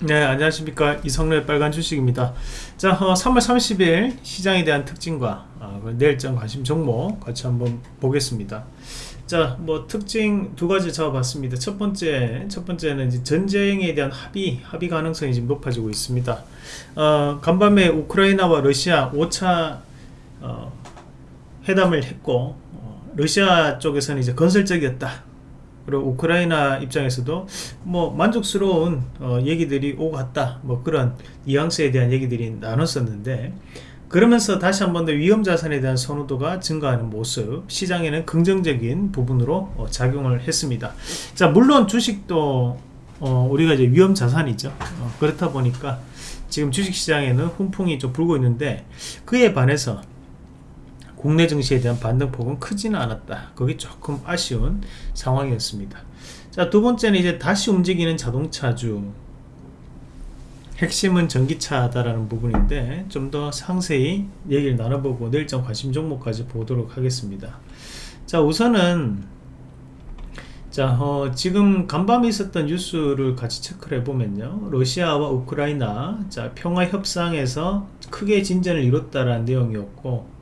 네 안녕하십니까. 이성래 빨간 주식입니다. 자 어, 3월 30일 시장에 대한 특징과 어, 내일장 관심 종목 같이 한번 보겠습니다. 자뭐 특징 두 가지 잡아봤습니다. 첫 번째 첫 번째는 이제 전쟁에 대한 합의 합의 가능성이 지금 높아지고 있습니다. 어, 간밤에 우크라이나와 러시아 5차 어, 회담을 했고 어, 러시아 쪽에서는 이제 건설적이었다 그리고 우크라이나 입장에서도 뭐 만족스러운 어, 얘기들이 오고 갔다. 뭐 그런 뉘앙스에 대한 얘기들이 나눴었는데 그러면서 다시 한 번 더 위험자산에 대한 선호도가 증가하는 모습 시장에는 긍정적인 부분으로 어, 작용을 했습니다. 자 물론 주식도 어, 우리가 이제 위험자산이죠. 어, 그렇다 보니까 지금 주식시장에는 훈풍이 좀 불고 있는데 그에 반해서 국내 증시에 대한 반등폭은 크지는 않았다. 그게 조금 아쉬운 상황이었습니다. 자, 두 번째는 이제 다시 움직이는 자동차주. 핵심은 전기차다라는 부분인데 좀 더 상세히 얘기를 나눠보고 내일장 관심 종목까지 보도록 하겠습니다. 자, 우선은 자, 어, 지금 간밤에 있었던 뉴스를 같이 체크를 해보면요. 러시아와 우크라이나, 자, 평화 협상에서 크게 진전을 이뤘다라는 내용이었고,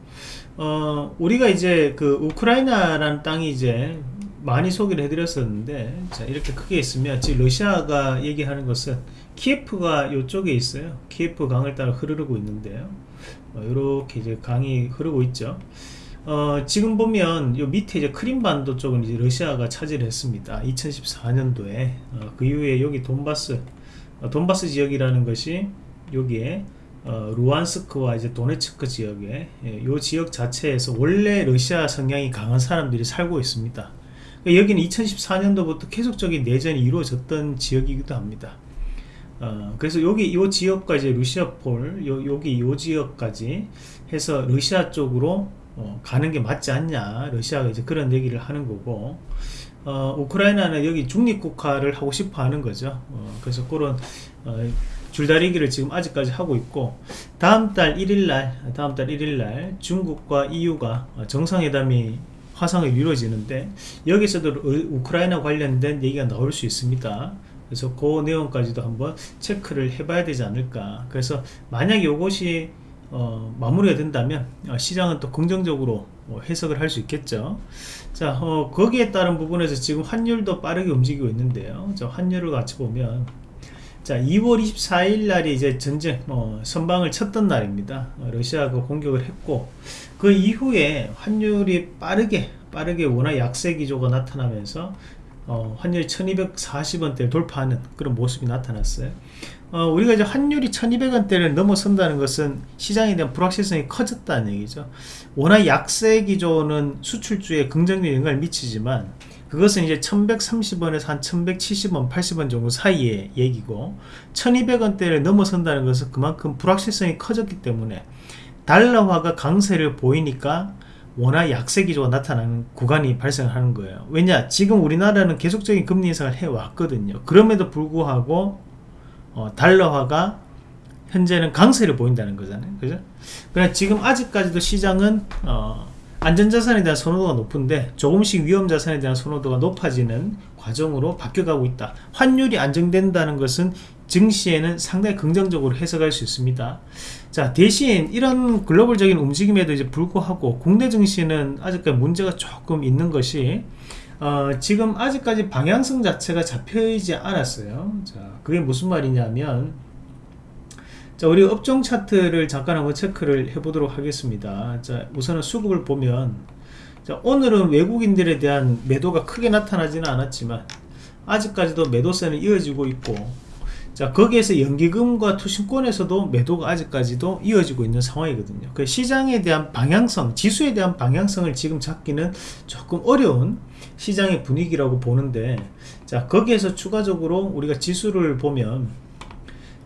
어, 우리가 이제 그 우크라이나라는 땅이 이제 많이 소개를 해드렸었는데 자 이렇게 크게 있으면 지금 러시아가 얘기하는 것은 키예프가 이쪽에 있어요. 키예프 강을 따라 흐르고 있는데요. 어, 이렇게 이제 강이 흐르고 있죠. 어, 지금 보면 요 밑에 이제 크림반도 쪽은 이제 러시아가 차지를 했습니다. 2014년도에. 어, 그 이후에 여기 돈바스 어, 돈바스 지역이라는 것이 여기에 어, 루안스크와 이제 도네츠크 지역에 예, 이 지역 자체에서 원래 러시아 성향이 강한 사람들이 살고 있습니다. 그러니까 여기는 2014년도부터 계속적인 내전이 이루어졌던 지역이기도 합니다. 어, 그래서 여기 이 지역과 이제 러시아폴 요, 여기 이 지역까지 해서 러시아 쪽으로 어, 가는 게 맞지 않냐 러시아가 이제 그런 얘기를 하는 거고 어, 우크라이나는 여기 중립국화를 하고 싶어 하는 거죠 어, 그래서 그런 어, 줄다리기를 지금 아직까지 하고 있고 다음 달 1일날 다음 달 1일날 중국과 EU가 정상회담이 화상을 이루어지는데 여기서도 우크라이나 관련된 얘기가 나올 수 있습니다. 그래서 그 내용까지도 한번 체크를 해봐야 되지 않을까. 그래서 만약 이것이 어, 마무리가 된다면 어, 시장은 또 긍정적으로 어, 해석을 할 수 있겠죠. 자 어, 거기에 따른 부분에서 지금 환율도 빠르게 움직이고 있는데요. 자 환율을 같이 보면 자 2월 24일 날이 이제 전쟁 어, 선방을 쳤던 날입니다. 어, 러시아가 공격을 했고 그 이후에 환율이 빠르게 빠르게 워낙 약세 기조가 나타나면서 어, 환율이 1240원대를 돌파하는 그런 모습이 나타났어요. 어, 우리가 이제 환율이 1200원대를 넘어선다는 것은 시장에 대한 불확실성이 커졌다는 얘기죠. 워낙 약세 기조는 수출주에 긍정적인 영향을 미치지만 그것은 이제 1130원에서 한 1170원 80원 정도 사이의 얘기고 1200원대를 넘어선다는 것은 그만큼 불확실성이 커졌기 때문에 달러화가 강세를 보이니까 워낙 약세 기조가 나타나는 구간이 발생하는 거예요. 왜냐 지금 우리나라는 계속적인 금리 인상을 해왔거든요. 그럼에도 불구하고 어, 달러화가 현재는 강세를 보인다는 거잖아요. 그죠? 그러나 지금 아직까지도 시장은 어, 안전자산에 대한 선호도가 높은데 조금씩 위험자산에 대한 선호도가 높아지는 과정으로 바뀌어가고 있다. 환율이 안정된다는 것은 증시에는 상당히 긍정적으로 해석할 수 있습니다. 자 대신 이런 글로벌적인 움직임에도 이제 불구하고 국내 증시는 아직까지 문제가 조금 있는 것이 어, 지금 아직까지 방향성 자체가 잡혀있지 않았어요. 자 그게 무슨 말이냐면 자 우리 업종 차트를 잠깐 한번 체크를 해 보도록 하겠습니다. 자 우선은 수급을 보면 자 오늘은 외국인들에 대한 매도가 크게 나타나지는 않았지만 아직까지도 매도세는 이어지고 있고 자 거기에서 연기금과 투신권에서도 매도가 아직까지도 이어지고 있는 상황이거든요. 그 시장에 대한 방향성 지수에 대한 방향성을 지금 잡기는 조금 어려운 시장의 분위기라고 보는데 자 거기에서 추가적으로 우리가 지수를 보면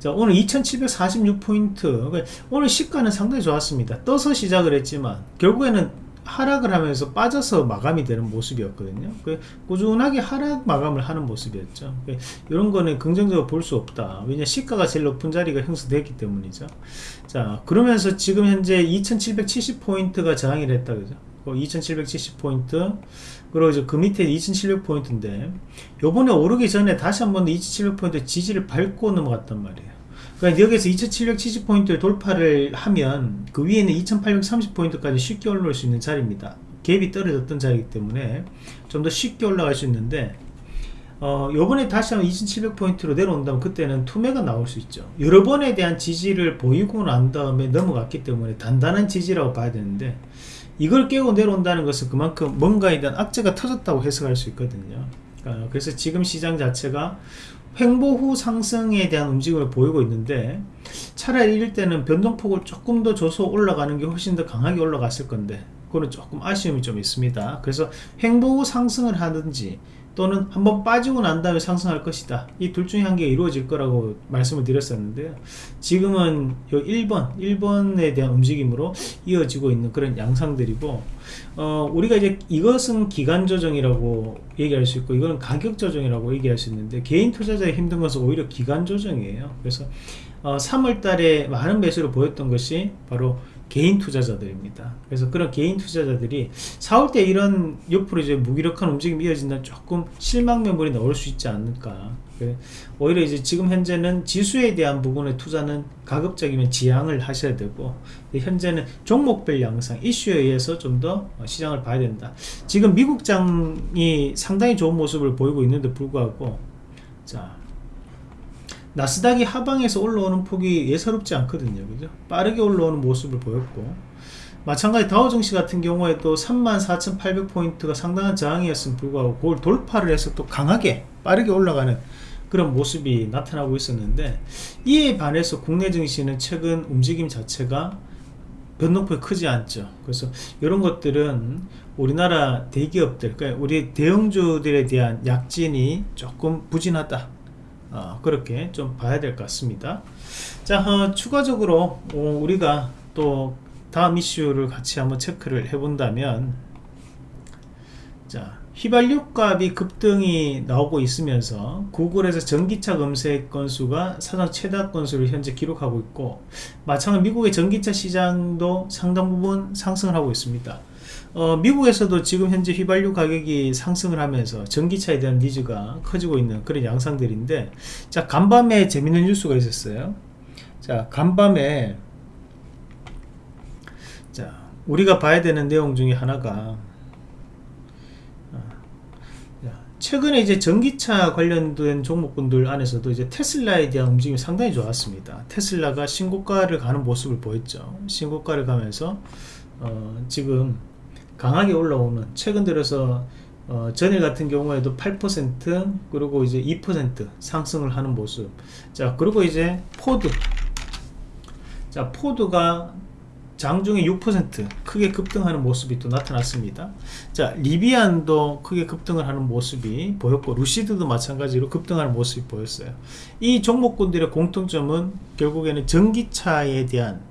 자 오늘 2746포인트. 그러니까 오늘 시가는 상당히 좋았습니다. 떠서 시작을 했지만 결국에는 하락을 하면서 빠져서 마감이 되는 모습이었거든요. 그 꾸준하게 하락 마감을 하는 모습이었죠. 이런 거는 긍정적으로 볼 수 없다. 왜냐 시가가 제일 높은 자리가 형성됐기 때문이죠. 자 그러면서 지금 현재 2770포인트가 저항이 됐다 그죠 2770포인트. 그리고 이제 그 밑에 2700포인트인데 요번에 오르기 전에 다시 한번 2700포인트 지지를 밟고 넘어갔단 말이에요. 그러니까 여기서 2770포인트를 돌파를 하면 그 위에는 2830포인트까지 쉽게 올라올 수 있는 자리입니다. 갭이 떨어졌던 자리이기 때문에 좀 더 쉽게 올라갈 수 있는데 어, 요번에 다시 한번 2700포인트로 내려온다면 그때는 투매가 나올 수 있죠. 여러 번에 대한 지지를 보이고 난 다음에 넘어갔기 때문에 단단한 지지라고 봐야 되는데 이걸 깨고 내려온다는 것은 그만큼 뭔가에 대한 악재가 터졌다고 해석할 수 있거든요. 어, 그래서 지금 시장 자체가 횡보 후 상승에 대한 움직임을 보이고 있는데 차라리 이럴 때는 변동폭을 조금 더 줘서 올라가는 게 훨씬 더 강하게 올라갔을 건데 그거는 조금 아쉬움이 좀 있습니다. 그래서 횡보 후 상승을 하든지 또는 한번 빠지고 난 다음에 상승할 것이다. 이 둘 중에 한개 이루어질 거라고 말씀을 드렸었는데요. 지금은 요 1번 1번에 대한 움직임으로 이어지고 있는 그런 양상들이고 어, 우리가 이제 이것은 기간 조정이라고 얘기할 수 있고 이거는 가격 조정이라고 얘기할 수 있는데 개인 투자자의 힘든 것은 오히려 기간 조정이에요. 그래서 어, 3월 달에 많은 매수를 보였던 것이 바로 개인 투자자들입니다. 그래서 그런 개인 투자자들이 4월 때 이런 옆으로 이제 무기력한 움직임이 이어진다면 조금 실망 매물이 나올 수 있지 않을까. 오히려 이제 지금 현재는 지수에 대한 부분의 투자는 가급적이면 지양을 하셔야 되고 현재는 종목별 양상 이슈에 의해서 좀 더 시장을 봐야 된다 지금 미국장이 상당히 좋은 모습을 보이고 있는데 불구하고 자 나스닥이 하방에서 올라오는 폭이 예사롭지 않거든요. 그죠? 빠르게 올라오는 모습을 보였고. 마찬가지 다우증시 같은 경우에도 34,800포인트가 상당한 저항이었음 불구하고 그걸 돌파를 해서 또 강하게 빠르게 올라가는 그런 모습이 나타나고 있었는데 이에 반해서 국내 증시는 최근 움직임 자체가 변동폭이 크지 않죠. 그래서 이런 것들은 우리나라 대기업들 그러니까 우리 대형주들에 대한 약진이 조금 부진하다 어, 그렇게 좀 봐야 될 것 같습니다. 자 어, 추가적으로 어, 우리가 또 다음 이슈를 같이 한번 체크를 해 본다면 자 휘발유 값이 급등이 나오고 있으면서 구글에서 전기차 검색 건수가 사상 최다 건수를 현재 기록하고 있고 마찬가지로 미국의 전기차 시장도 상당 부분 상승을 하고 있습니다 어, 미국에서도 지금 현재 휘발유 가격이 상승을 하면서 전기차에 대한 니즈가 커지고 있는 그런 양상들인데 자 간밤에 재밌는 뉴스가 있었어요 자 간밤에 자 우리가 봐야 되는 내용 중에 하나가 어, 최근에 이제 전기차 관련된 종목군들 안에서도 이제 테슬라에 대한 움직임이 상당히 좋았습니다. 테슬라가 신고가를 가는 모습을 보였죠. 신고가를 가면서 어, 지금 강하게 올라오는 최근 들어서 어, 전일 같은 경우에도 8% 그리고 이제 2% 상승을 하는 모습. 자 그리고 이제 포드. 자 포드가 장중에 6% 크게 급등하는 모습이 또 나타났습니다. 자 리비안도 크게 급등을 하는 모습이 보였고 루시드도 마찬가지로 급등하는 모습이 보였어요. 이 종목군들의 공통점은 결국에는 전기차에 대한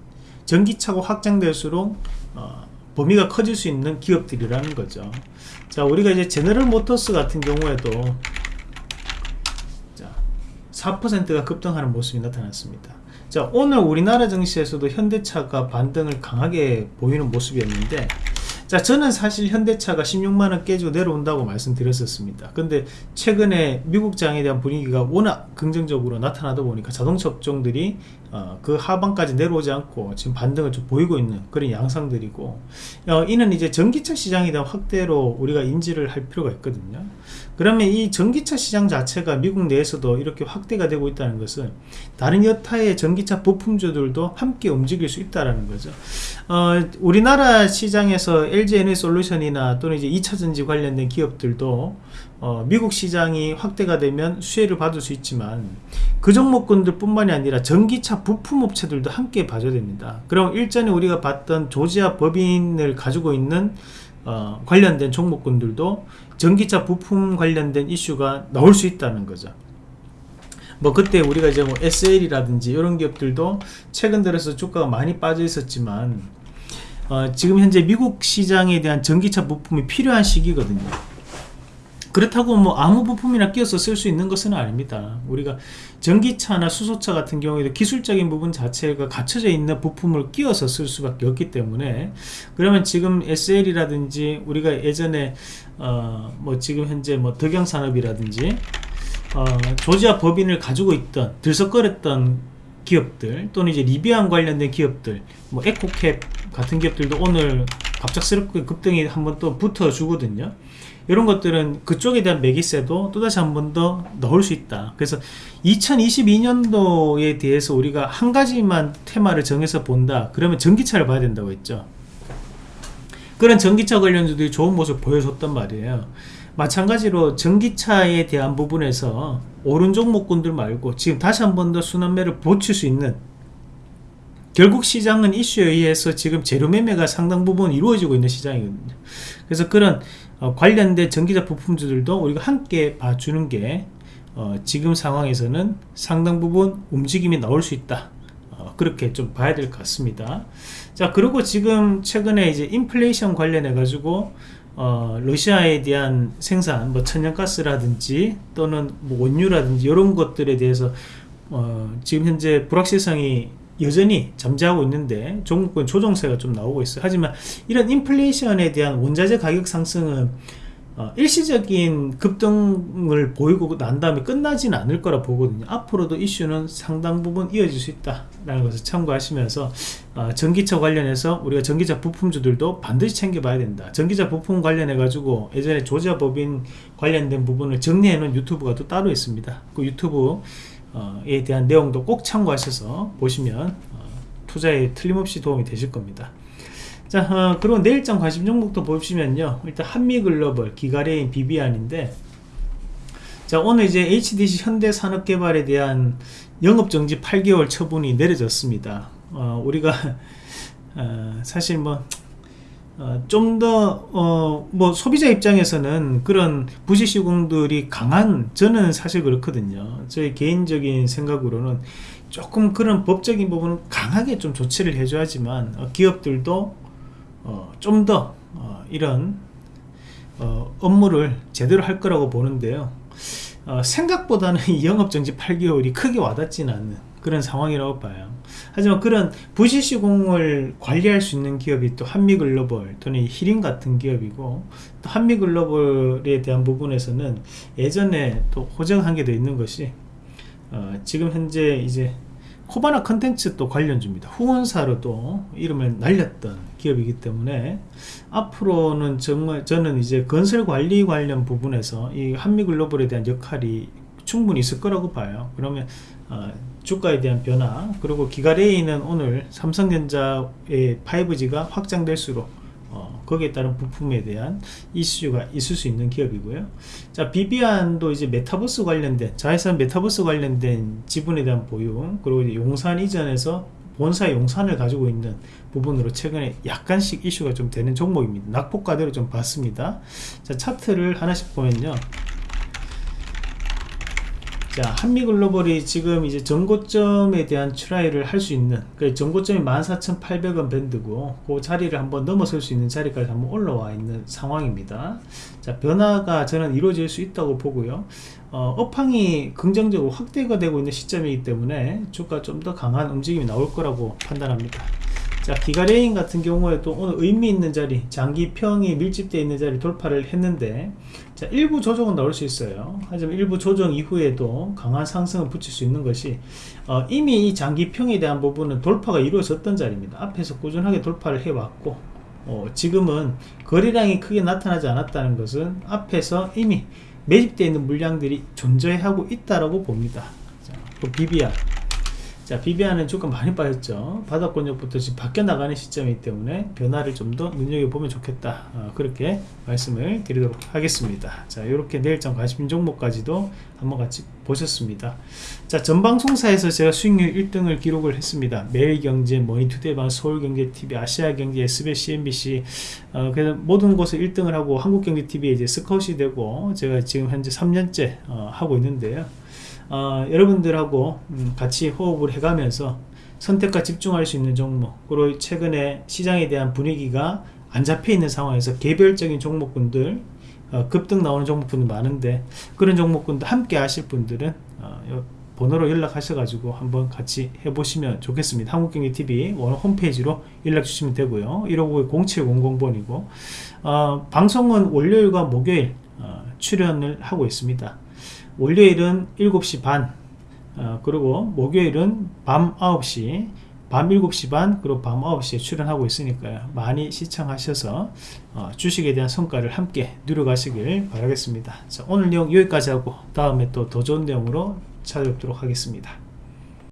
전기차가 확장될수록 어, 범위가 커질 수 있는 기업들이라는 거죠. 자 우리가 이제 제너럴 모터스 같은 경우에도 자 4%가 급등하는 모습이 나타났습니다. 자 오늘 우리나라 증시에서도 현대차가 반등을 강하게 보이는 모습이었는데 자 저는 사실 현대차가 16만원 깨지고 내려온다고 말씀드렸었습니다. 근데 최근에 미국 장에 대한 분위기가 워낙 긍정적으로 나타나다 보니까 자동차 업종들이 어, 그 하방까지 내려오지 않고 지금 반등을 좀 보이고 있는 그런 양상들이고 어, 이는 이제 전기차 시장에 대한 확대로 우리가 인지를 할 필요가 있거든요 그러면 이 전기차 시장 자체가 미국 내에서도 이렇게 확대가 되고 있다는 것은 다른 여타의 전기차 부품주들도 함께 움직일 수 있다는 거죠. 어, 우리나라 시장에서 LG 에너솔루션이나 또는 이제 2차전지 관련된 기업들도 어, 미국 시장이 확대가 되면 수혜를 받을 수 있지만 그 종목군들 뿐만이 아니라 전기차 부품업체들도 함께 봐줘야 됩니다. 그럼 일전에 우리가 봤던 조지아 법인을 가지고 있는 어, 관련된 종목군들도 전기차 부품 관련된 이슈가 나올 수 있다는 거죠. 뭐 그때 우리가 이제 뭐 SL이라든지 이런 기업들도 최근 들어서 주가가 많이 빠져 있었지만 어, 지금 현재 미국 시장에 대한 전기차 부품이 필요한 시기거든요 그렇다고 뭐 아무 부품이나 끼워서 쓸 수 있는 것은 아닙니다. 우리가 전기차나 수소차 같은 경우에도 기술적인 부분 자체가 갖춰져 있는 부품을 끼워서 쓸 수밖에 없기 때문에 그러면 지금 SL이라든지 우리가 예전에 어 뭐 지금 현재 뭐 덕영산업이라든지 어 조지아 법인을 가지고 있던 들썩거렸던 기업들 또는 이제 리비안 관련된 기업들 뭐 에코캡 같은 기업들도 오늘 갑작스럽게 급등이 한번 또 붙어 주거든요 이런 것들은 그쪽에 대한 매기세도 또다시 한 번 더 넣을 수 있다. 그래서 2022년도에 대해서 우리가 한 가지만 테마를 정해서 본다. 그러면 전기차를 봐야 된다고 했죠. 그런 전기차 관련주들이 좋은 모습 보여줬단 말이에요. 마찬가지로 전기차에 대한 부분에서 오른 종목군들 말고 지금 다시 한 번 더 순환매를 보칠 수 있는 결국 시장은 이슈에 의해서 지금 재료 매매가 상당 부분 이루어지고 있는 시장이거든요. 그래서 그런 어, 관련된 전기차 부품주들도 우리가 함께 봐주는 게 어, 지금 상황에서는 상당 부분 움직임이 나올 수 있다. 어, 그렇게 좀 봐야 될 것 같습니다. 자 그리고 지금 최근에 이제 인플레이션 관련해 가지고 어, 러시아에 대한 생산 뭐 천연가스라든지 또는 뭐 원유라든지 이런 것들에 대해서 어, 지금 현재 불확실성이 여전히 잠재하고 있는데 종목권 조정세가 좀 나오고 있어요. 하지만 이런 인플레이션에 대한 원자재 가격 상승은 어, 일시적인 급등을 보이고 난 다음에 끝나지는 않을 거라 보거든요. 앞으로도 이슈는 상당 부분 이어질 수 있다 라는 것을 참고하시면서 어, 전기차 관련해서 우리가 전기차 부품주들도 반드시 챙겨봐야 된다. 전기차 부품 관련해 가지고 예전에 조지아 법인 관련된 부분을 정리해 놓은 유튜브가 또 따로 있습니다. 그 유튜브 에 대한 내용도 꼭 참고하셔서 보시면 어, 투자에 틀림없이 도움이 되실 겁니다. 자 어, 그리고 내일장 관심 종목도 보시면요. 일단 한미글로벌 기가레인 비비안인데 자 오늘 이제 HDC 현대산업개발에 대한 영업정지 8개월 처분이 내려졌습니다. 어, 우리가 어, 사실 뭐 어, 좀더 어, 뭐 소비자 입장에서는 그런 부실 시공들이 강한 저는 사실 그렇거든요. 저희 개인적인 생각으로는 조금 그런 법적인 부분은 강하게 좀 조치를 해줘야지만 어, 기업들도 어, 좀더 어, 이런 어, 업무를 제대로 할 거라고 보는데요. 생각보다는 이 영업정지 8개월이 크게 와닿지는 않는 그런 상황이라고 봐요. 하지만 그런 부실시공을 관리할 수 있는 기업이 또 한미글로벌 또는 히링 같은 기업이고 또 한미글로벌에 대한 부분에서는 예전에 또 호재한 게 더 있는 것이 어, 지금 현재 이제 코바나 컨텐츠 또 관련주입니다. 후원사로 또 이름을 날렸던 기업이기 때문에 앞으로는 정말 저는 이제 건설 관리 관련 부분에서 이 한미글로벌에 대한 역할이 충분히 있을 거라고 봐요. 그러면 어, 주가에 대한 변화 그리고 기가레이는 오늘 삼성전자의 5G가 확장될수록 어, 거기에 따른 부품에 대한 이슈가 있을 수 있는 기업이고요. 자 비비안도 이제 메타버스 관련된 자회사 메타버스 관련된 지분에 대한 보유 그리고 용산 이전에서 본사 용산을 가지고 있는 부분으로 최근에 약간씩 이슈가 좀 되는 종목입니다. 낙폭과대로 좀 봤습니다. 자 차트를 하나씩 보면요 자 한미글로벌이 지금 이제 전고점에 대한 try를 할 수 있는 그 전고점이 14,800원 밴드고 그 자리를 한번 넘어설 수 있는 자리까지 한번 올라와 있는 상황입니다. 자 변화가 저는 이루어질 수 있다고 보고요. 어, 업황이 긍정적으로 확대가 되고 있는 시점이기 때문에 주가 좀 더 강한 움직임이 나올 거라고 판단합니다 자 기가레인 같은 경우에도 오늘 의미 있는 자리 장기평이 밀집되어 있는 자리 돌파를 했는데 자 일부 조정은 나올 수 있어요. 하지만 일부 조정 이후에도 강한 상승을 붙일 수 있는 것이 어, 이미 이 장기평에 대한 부분은 돌파가 이루어졌던 자리입니다. 앞에서 꾸준하게 돌파를 해왔고 어, 지금은 거래량이 크게 나타나지 않았다는 것은 앞에서 이미 매집되어 있는 물량들이 존재하고 있다라고 봅니다. 자, 그 비비아 자 비비안은 조금 많이 빠졌죠. 바닥권역부터 지금 바뀌어 나가는 시점이기 때문에 변화를 좀 더 눈여겨보면 좋겠다. 어, 그렇게 말씀을 드리도록 하겠습니다. 자 이렇게 내일장 관심 종목까지도 한번 같이 보셨습니다. 자 전방송사에서 제가 수익률 1등을 기록을 했습니다. 매일경제 머니투데이방 서울경제TV 아시아경제 SBS CNBC. 어, 그래서 모든 곳에 1등을 하고 한국경제TV에 이제 스카웃이 되고 제가 지금 현재 3년째 어, 하고 있는데요 어, 여러분들하고 음, 같이 호흡을 해가면서 선택과 집중할 수 있는 종목 그리고 최근에 시장에 대한 분위기가 안 잡혀 있는 상황에서 개별적인 종목군들 어, 급등 나오는 종목분이 많은데 그런 종목군도 함께 하실 분들은 어, 요 번호로 연락하셔가지고 한번 같이 해보시면 좋겠습니다. 한국경제TV 오늘 홈페이지로 연락 주시면 되고요. 159-0700번이고 어, 방송은 월요일과 목요일 어, 출연을 하고 있습니다. 월요일은 7시 반 어, 그리고 목요일은 밤 9시 밤 7시 반 그리고 밤 9시에 출연하고 있으니까요. 많이 시청하셔서 어, 주식에 대한 성과를 함께 누려가시길 바라겠습니다. 자, 오늘 내용 여기까지 하고 다음에 또 더 좋은 내용으로 찾아뵙도록 하겠습니다